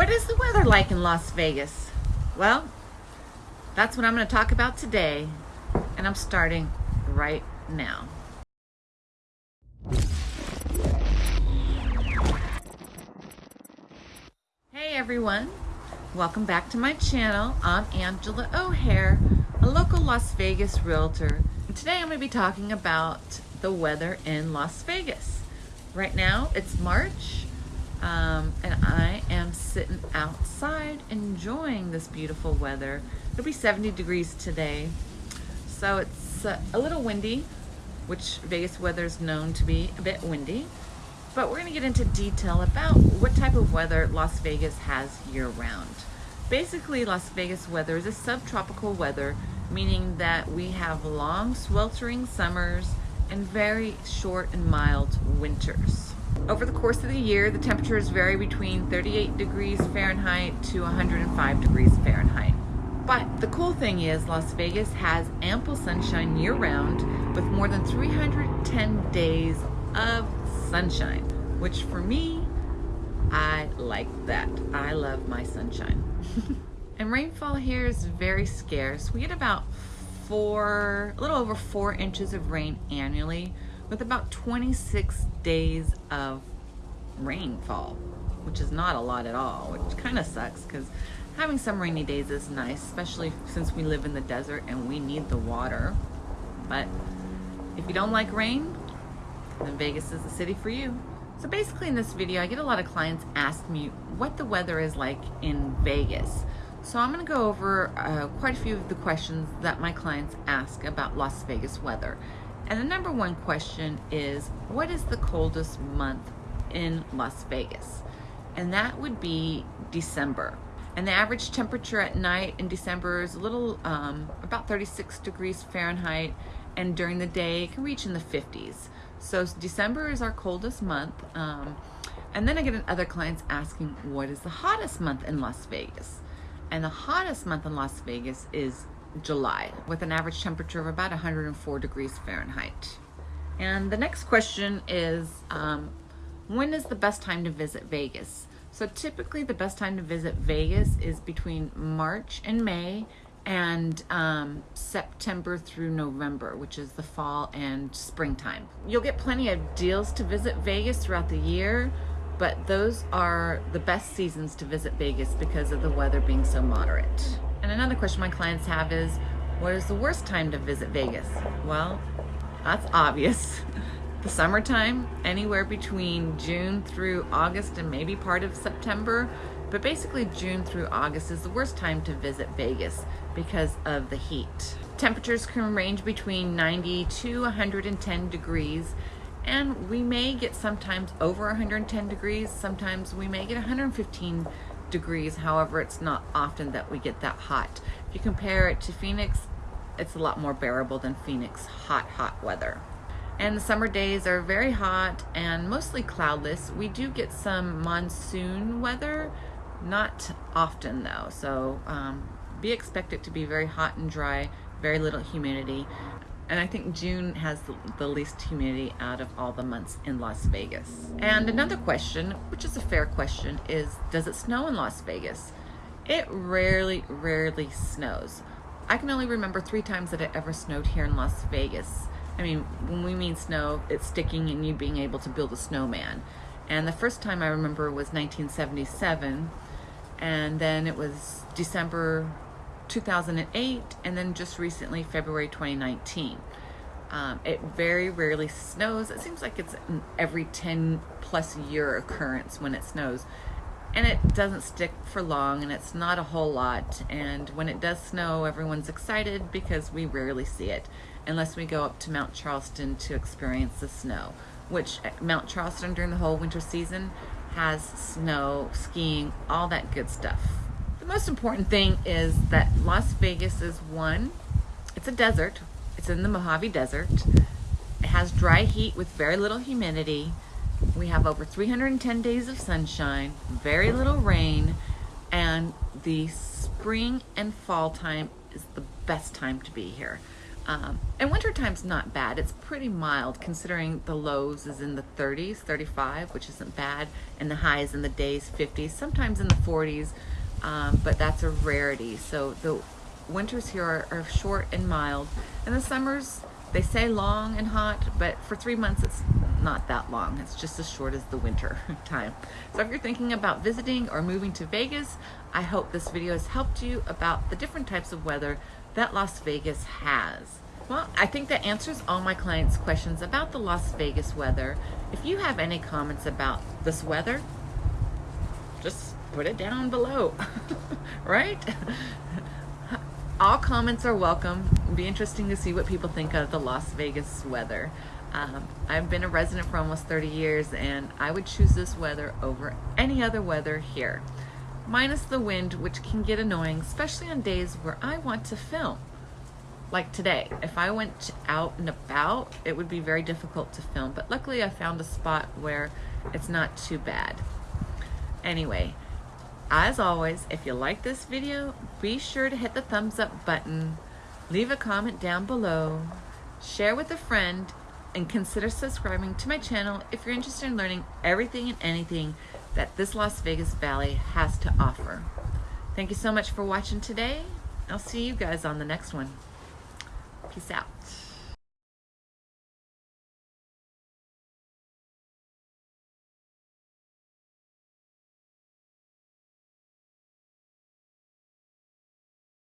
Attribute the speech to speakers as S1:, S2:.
S1: What is the weather like in Las Vegas? Well, that's what I'm going to talk about today, and I'm starting right now. Hey everyone, welcome back to my channel. I'm Angela O'Hare, a local Las Vegas realtor. And today I'm going to be talking about the weather in Las Vegas. Right now it's March um, and I am sitting outside enjoying this beautiful weather. It'll be 70 degrees today. So it's uh, a little windy, which Vegas weather is known to be a bit windy. But we're gonna get into detail about what type of weather Las Vegas has year round. Basically, Las Vegas weather is a subtropical weather, meaning that we have long sweltering summers and very short and mild winters. Over the course of the year, the temperatures vary between 38 degrees Fahrenheit to 105 degrees Fahrenheit. But the cool thing is Las Vegas has ample sunshine year round with more than 310 days of sunshine, which for me, I like that. I love my sunshine. and rainfall here is very scarce. We get about four, a little over four inches of rain annually, with about 26 days of rainfall, which is not a lot at all, which kind of sucks because having some rainy days is nice, especially since we live in the desert and we need the water. But if you don't like rain, then Vegas is the city for you. So basically in this video, I get a lot of clients ask me what the weather is like in Vegas. So I'm going to go over uh, quite a few of the questions that my clients ask about Las Vegas weather. And the number one question is, what is the coldest month in Las Vegas? And that would be December. And the average temperature at night in December is a little, um, about 36 degrees Fahrenheit, and during the day it can reach in the 50s. So December is our coldest month. Um, and then I get other clients asking, what is the hottest month in Las Vegas? And the hottest month in Las Vegas is July with an average temperature of about 104 degrees Fahrenheit. And the next question is, um, when is the best time to visit Vegas? So typically the best time to visit Vegas is between March and May and um, September through November, which is the fall and springtime. You'll get plenty of deals to visit Vegas throughout the year, but those are the best seasons to visit Vegas because of the weather being so moderate. And another question my clients have is, what is the worst time to visit Vegas? Well, that's obvious. the summertime, anywhere between June through August and maybe part of September, but basically June through August is the worst time to visit Vegas because of the heat. Temperatures can range between 90 to 110 degrees and we may get sometimes over 110 degrees, sometimes we may get 115 degrees. However, it's not often that we get that hot. If you compare it to Phoenix, it's a lot more bearable than Phoenix hot, hot weather. And the summer days are very hot and mostly cloudless. We do get some monsoon weather, not often though. So um, be expected to be very hot and dry, very little humidity. And I think June has the least humidity out of all the months in Las Vegas. And another question, which is a fair question, is does it snow in Las Vegas? It rarely, rarely snows. I can only remember three times that it ever snowed here in Las Vegas. I mean, when we mean snow, it's sticking and you being able to build a snowman. And the first time I remember was 1977, and then it was December 2008 and then just recently February 2019. Um, it very rarely snows. It seems like it's every 10 plus year occurrence when it snows. And it doesn't stick for long and it's not a whole lot. And when it does snow, everyone's excited because we rarely see it unless we go up to Mount Charleston to experience the snow, which uh, Mount Charleston during the whole winter season has snow, skiing, all that good stuff most important thing is that Las Vegas is one, it's a desert. It's in the Mojave Desert. It has dry heat with very little humidity. We have over 310 days of sunshine, very little rain, and the spring and fall time is the best time to be here. Um, and wintertime's not bad. It's pretty mild considering the lows is in the 30s, 35, which isn't bad, and the highs in the days 50s, sometimes in the 40s, um, but that's a rarity. So the winters here are, are short and mild, and the summers they say long and hot, but for three months it's not that long. It's just as short as the winter time. So if you're thinking about visiting or moving to Vegas, I hope this video has helped you about the different types of weather that Las Vegas has. Well, I think that answers all my clients' questions about the Las Vegas weather. If you have any comments about this weather, put it down below, right? all comments are welcome. It'd be interesting to see what people think of the Las Vegas weather. Um, I've been a resident for almost 30 years and I would choose this weather over any other weather here. Minus the wind, which can get annoying, especially on days where I want to film. Like today, if I went out and about, it would be very difficult to film, but luckily I found a spot where it's not too bad. Anyway, as always, if you like this video, be sure to hit the thumbs up button, leave a comment down below, share with a friend, and consider subscribing to my channel if you're interested in learning everything and anything that this Las Vegas Valley has to offer. Thank you so much for watching today. I'll see you guys on the next one. Peace out.